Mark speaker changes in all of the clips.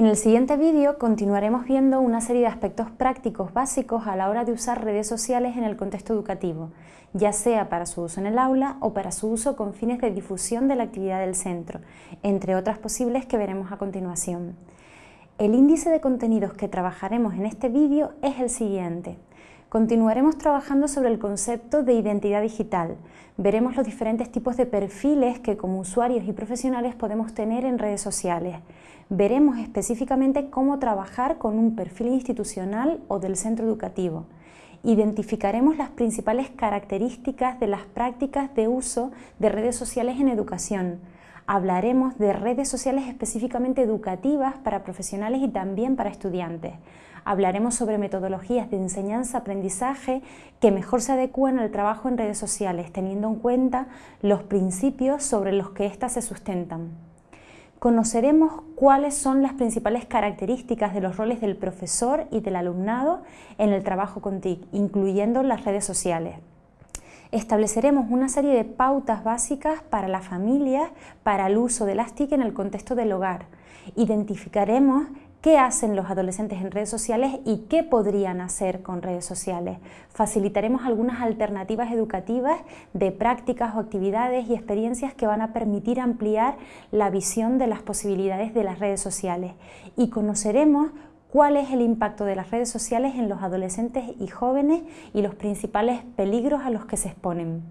Speaker 1: En el siguiente vídeo continuaremos viendo una serie de aspectos prácticos básicos a la hora de usar redes sociales en el contexto educativo, ya sea para su uso en el aula o para su uso con fines de difusión de la actividad del centro, entre otras posibles que veremos a continuación. El índice de contenidos que trabajaremos en este vídeo es el siguiente. Continuaremos trabajando sobre el concepto de identidad digital. Veremos los diferentes tipos de perfiles que como usuarios y profesionales podemos tener en redes sociales. Veremos específicamente cómo trabajar con un perfil institucional o del centro educativo. Identificaremos las principales características de las prácticas de uso de redes sociales en educación. Hablaremos de redes sociales específicamente educativas para profesionales y también para estudiantes hablaremos sobre metodologías de enseñanza-aprendizaje que mejor se adecúan al trabajo en redes sociales, teniendo en cuenta los principios sobre los que éstas se sustentan. Conoceremos cuáles son las principales características de los roles del profesor y del alumnado en el trabajo con TIC, incluyendo las redes sociales. Estableceremos una serie de pautas básicas para la familia para el uso de las TIC en el contexto del hogar. Identificaremos qué hacen los adolescentes en redes sociales y qué podrían hacer con redes sociales. Facilitaremos algunas alternativas educativas de prácticas o actividades y experiencias que van a permitir ampliar la visión de las posibilidades de las redes sociales y conoceremos cuál es el impacto de las redes sociales en los adolescentes y jóvenes y los principales peligros a los que se exponen.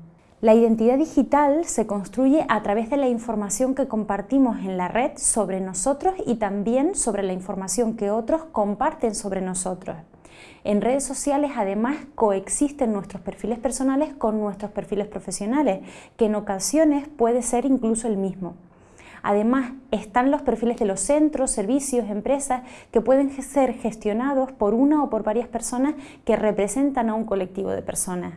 Speaker 1: La identidad digital se construye a través de la información que compartimos en la red sobre nosotros y también sobre la información que otros comparten sobre nosotros. En redes sociales además coexisten nuestros perfiles personales con nuestros perfiles profesionales, que en ocasiones puede ser incluso el mismo. Además, están los perfiles de los centros, servicios, empresas que pueden ser gestionados por una o por varias personas que representan a un colectivo de personas.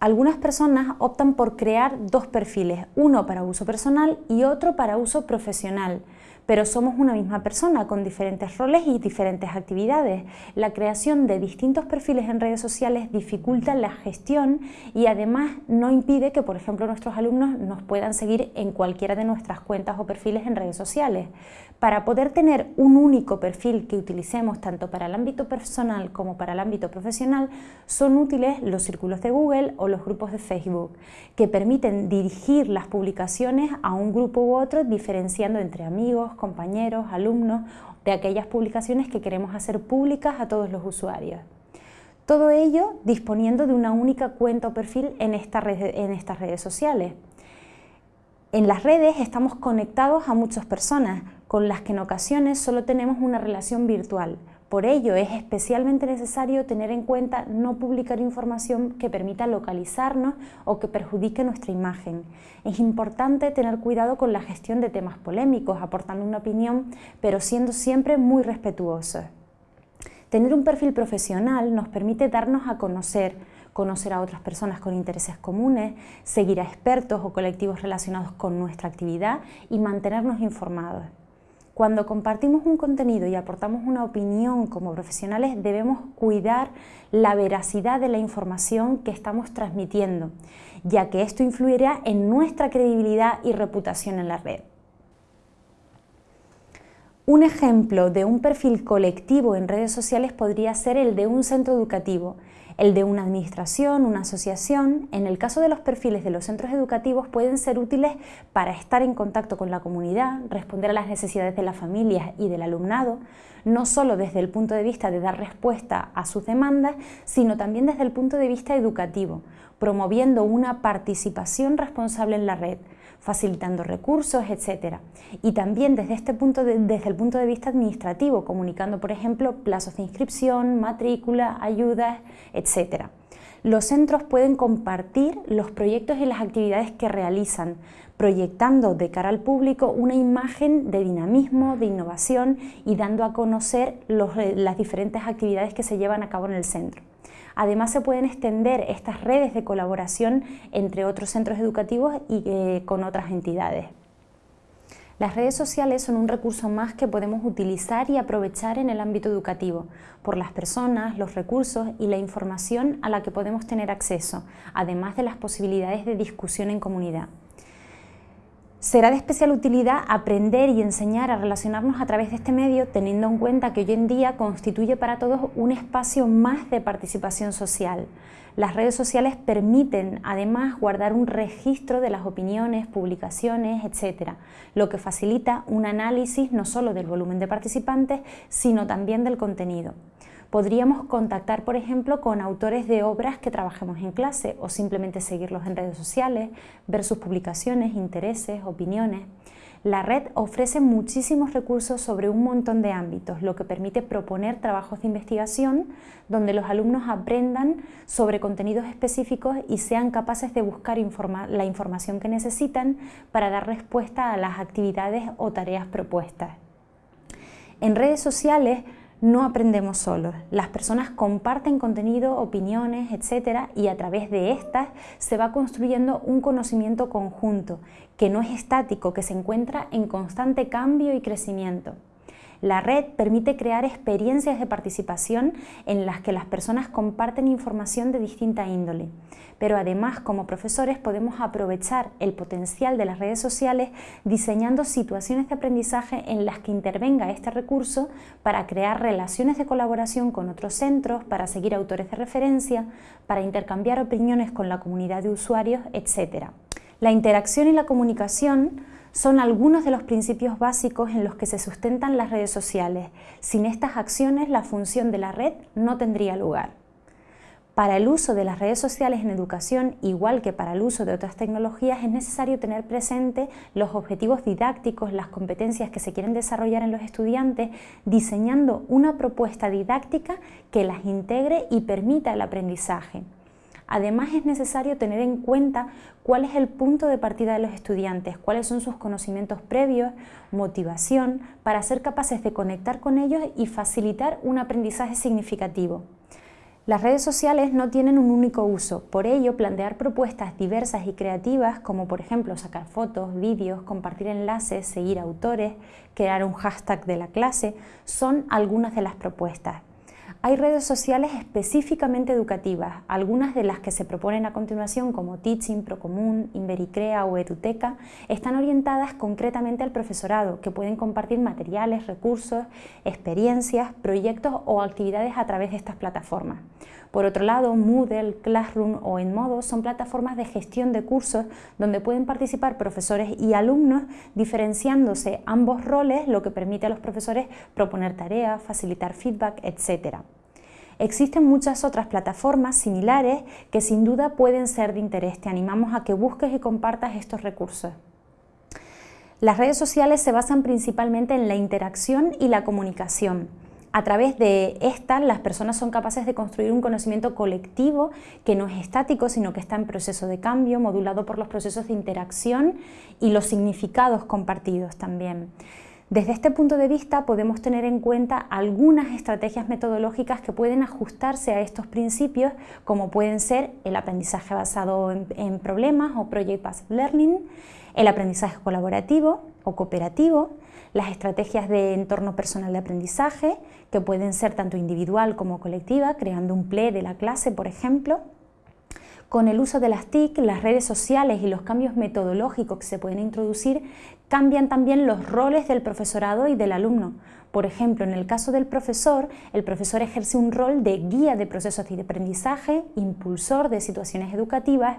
Speaker 1: Algunas personas optan por crear dos perfiles, uno para uso personal y otro para uso profesional, pero somos una misma persona con diferentes roles y diferentes actividades. La creación de distintos perfiles en redes sociales dificulta la gestión y además no impide que, por ejemplo, nuestros alumnos nos puedan seguir en cualquiera de nuestras cuentas o perfiles en redes sociales. Para poder tener un único perfil que utilicemos tanto para el ámbito personal como para el ámbito profesional, son útiles los círculos de Google o los grupos de Facebook, que permiten dirigir las publicaciones a un grupo u otro diferenciando entre amigos, compañeros, alumnos, de aquellas publicaciones que queremos hacer públicas a todos los usuarios. Todo ello disponiendo de una única cuenta o perfil en, en estas redes sociales. En las redes estamos conectados a muchas personas, con las que en ocasiones solo tenemos una relación virtual. Por ello es especialmente necesario tener en cuenta no publicar información que permita localizarnos o que perjudique nuestra imagen. Es importante tener cuidado con la gestión de temas polémicos, aportando una opinión, pero siendo siempre muy respetuosos. Tener un perfil profesional nos permite darnos a conocer, conocer a otras personas con intereses comunes, seguir a expertos o colectivos relacionados con nuestra actividad y mantenernos informados. Cuando compartimos un contenido y aportamos una opinión como profesionales debemos cuidar la veracidad de la información que estamos transmitiendo, ya que esto influirá en nuestra credibilidad y reputación en la red. Un ejemplo de un perfil colectivo en redes sociales podría ser el de un centro educativo, el de una administración, una asociación. En el caso de los perfiles de los centros educativos pueden ser útiles para estar en contacto con la comunidad, responder a las necesidades de las familias y del alumnado, no solo desde el punto de vista de dar respuesta a sus demandas, sino también desde el punto de vista educativo, promoviendo una participación responsable en la red, facilitando recursos, etc. Y también desde, este punto desde el punto de vista administrativo, comunicando, por ejemplo, plazos de inscripción, matrícula, ayudas, etc. Los centros pueden compartir los proyectos y las actividades que realizan, proyectando de cara al público una imagen de dinamismo, de innovación y dando a conocer las diferentes actividades que se llevan a cabo en el centro. Además se pueden extender estas redes de colaboración entre otros centros educativos y eh, con otras entidades. Las redes sociales son un recurso más que podemos utilizar y aprovechar en el ámbito educativo, por las personas, los recursos y la información a la que podemos tener acceso, además de las posibilidades de discusión en comunidad. Será de especial utilidad aprender y enseñar a relacionarnos a través de este medio teniendo en cuenta que hoy en día constituye para todos un espacio más de participación social. Las redes sociales permiten además guardar un registro de las opiniones, publicaciones, etc., lo que facilita un análisis no solo del volumen de participantes, sino también del contenido. Podríamos contactar, por ejemplo, con autores de obras que trabajemos en clase o simplemente seguirlos en redes sociales, ver sus publicaciones, intereses, opiniones. La red ofrece muchísimos recursos sobre un montón de ámbitos, lo que permite proponer trabajos de investigación donde los alumnos aprendan sobre contenidos específicos y sean capaces de buscar la información que necesitan para dar respuesta a las actividades o tareas propuestas. En redes sociales no aprendemos solos. Las personas comparten contenido, opiniones, etcétera, y a través de estas se va construyendo un conocimiento conjunto que no es estático, que se encuentra en constante cambio y crecimiento. La red permite crear experiencias de participación en las que las personas comparten información de distinta índole, pero además como profesores podemos aprovechar el potencial de las redes sociales diseñando situaciones de aprendizaje en las que intervenga este recurso para crear relaciones de colaboración con otros centros, para seguir autores de referencia, para intercambiar opiniones con la comunidad de usuarios, etc. La interacción y la comunicación son algunos de los principios básicos en los que se sustentan las redes sociales. Sin estas acciones, la función de la red no tendría lugar. Para el uso de las redes sociales en educación, igual que para el uso de otras tecnologías, es necesario tener presente los objetivos didácticos, las competencias que se quieren desarrollar en los estudiantes, diseñando una propuesta didáctica que las integre y permita el aprendizaje. Además es necesario tener en cuenta cuál es el punto de partida de los estudiantes, cuáles son sus conocimientos previos, motivación, para ser capaces de conectar con ellos y facilitar un aprendizaje significativo. Las redes sociales no tienen un único uso, por ello plantear propuestas diversas y creativas como por ejemplo sacar fotos, vídeos, compartir enlaces, seguir autores, crear un hashtag de la clase, son algunas de las propuestas. Hay redes sociales específicamente educativas, algunas de las que se proponen a continuación como Teaching, Procomún, Invericrea o Eduteca, están orientadas concretamente al profesorado, que pueden compartir materiales, recursos, experiencias, proyectos o actividades a través de estas plataformas. Por otro lado, Moodle, Classroom o Enmodo son plataformas de gestión de cursos donde pueden participar profesores y alumnos diferenciándose ambos roles, lo que permite a los profesores proponer tareas, facilitar feedback, etc. Existen muchas otras plataformas similares que sin duda pueden ser de interés. Te animamos a que busques y compartas estos recursos. Las redes sociales se basan principalmente en la interacción y la comunicación. A través de estas, las personas son capaces de construir un conocimiento colectivo que no es estático, sino que está en proceso de cambio, modulado por los procesos de interacción y los significados compartidos también. Desde este punto de vista podemos tener en cuenta algunas estrategias metodológicas que pueden ajustarse a estos principios, como pueden ser el aprendizaje basado en, en problemas o Project Based Learning, el aprendizaje colaborativo o cooperativo, las estrategias de entorno personal de aprendizaje, que pueden ser tanto individual como colectiva, creando un PLE de la clase, por ejemplo. Con el uso de las TIC, las redes sociales y los cambios metodológicos que se pueden introducir, cambian también los roles del profesorado y del alumno. Por ejemplo, en el caso del profesor, el profesor ejerce un rol de guía de procesos de aprendizaje, impulsor de situaciones educativas,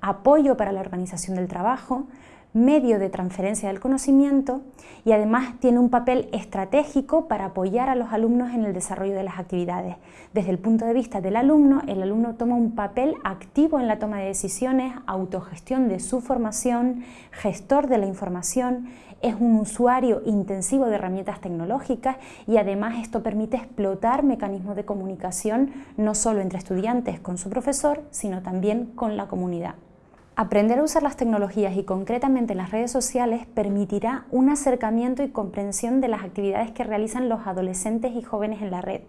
Speaker 1: apoyo para la organización del trabajo, medio de transferencia del conocimiento y además tiene un papel estratégico para apoyar a los alumnos en el desarrollo de las actividades. Desde el punto de vista del alumno, el alumno toma un papel activo en la toma de decisiones, autogestión de su formación, gestor de la información, es un usuario intensivo de herramientas tecnológicas y además esto permite explotar mecanismos de comunicación no solo entre estudiantes con su profesor, sino también con la comunidad. Aprender a usar las tecnologías y concretamente las redes sociales permitirá un acercamiento y comprensión de las actividades que realizan los adolescentes y jóvenes en la red.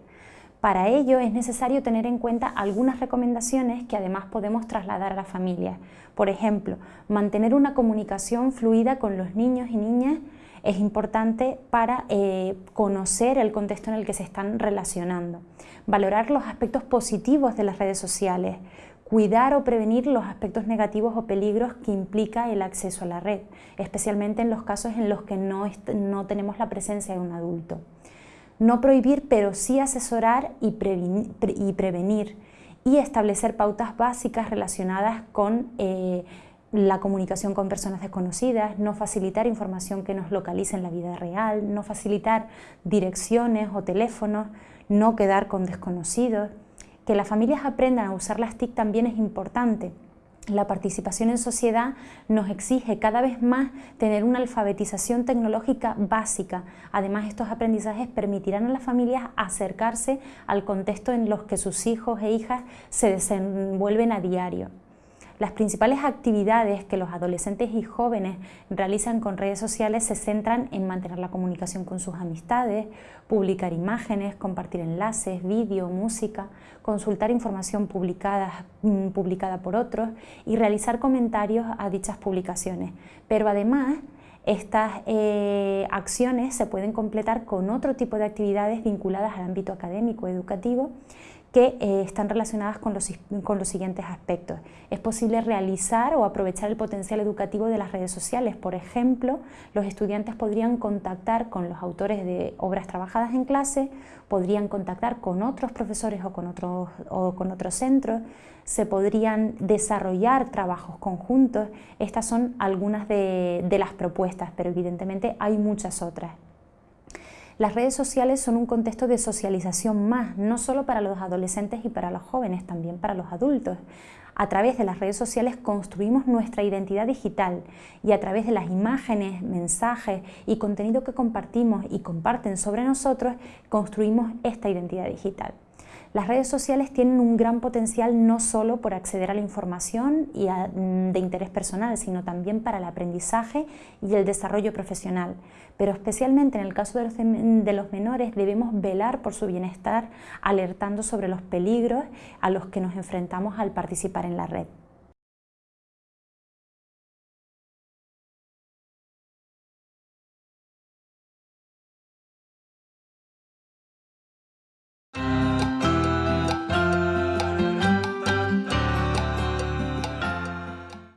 Speaker 1: Para ello es necesario tener en cuenta algunas recomendaciones que además podemos trasladar a la familia. Por ejemplo, mantener una comunicación fluida con los niños y niñas es importante para eh, conocer el contexto en el que se están relacionando. Valorar los aspectos positivos de las redes sociales, cuidar o prevenir los aspectos negativos o peligros que implica el acceso a la red, especialmente en los casos en los que no, no tenemos la presencia de un adulto. No prohibir, pero sí asesorar y prevenir, y establecer pautas básicas relacionadas con eh, la comunicación con personas desconocidas, no facilitar información que nos localice en la vida real, no facilitar direcciones o teléfonos, no quedar con desconocidos. Que las familias aprendan a usar las TIC también es importante. La participación en sociedad nos exige cada vez más tener una alfabetización tecnológica básica. Además, estos aprendizajes permitirán a las familias acercarse al contexto en los que sus hijos e hijas se desenvuelven a diario. Las principales actividades que los adolescentes y jóvenes realizan con redes sociales se centran en mantener la comunicación con sus amistades, publicar imágenes, compartir enlaces, vídeo, música, consultar información publicada, mm, publicada por otros y realizar comentarios a dichas publicaciones. Pero además, estas eh, acciones se pueden completar con otro tipo de actividades vinculadas al ámbito académico, educativo, que eh, están relacionadas con los, con los siguientes aspectos. Es posible realizar o aprovechar el potencial educativo de las redes sociales. Por ejemplo, los estudiantes podrían contactar con los autores de obras trabajadas en clase, podrían contactar con otros profesores o con otros, o con otros centros, se podrían desarrollar trabajos conjuntos. Estas son algunas de, de las propuestas, pero evidentemente hay muchas otras. Las redes sociales son un contexto de socialización más, no solo para los adolescentes y para los jóvenes, también para los adultos. A través de las redes sociales construimos nuestra identidad digital y a través de las imágenes, mensajes y contenido que compartimos y comparten sobre nosotros, construimos esta identidad digital. Las redes sociales tienen un gran potencial no solo por acceder a la información y mm, de interés personal, sino también para el aprendizaje y el desarrollo profesional. Pero especialmente en el caso de los, de los menores debemos velar por su bienestar, alertando sobre los peligros a los que nos enfrentamos al participar en la red.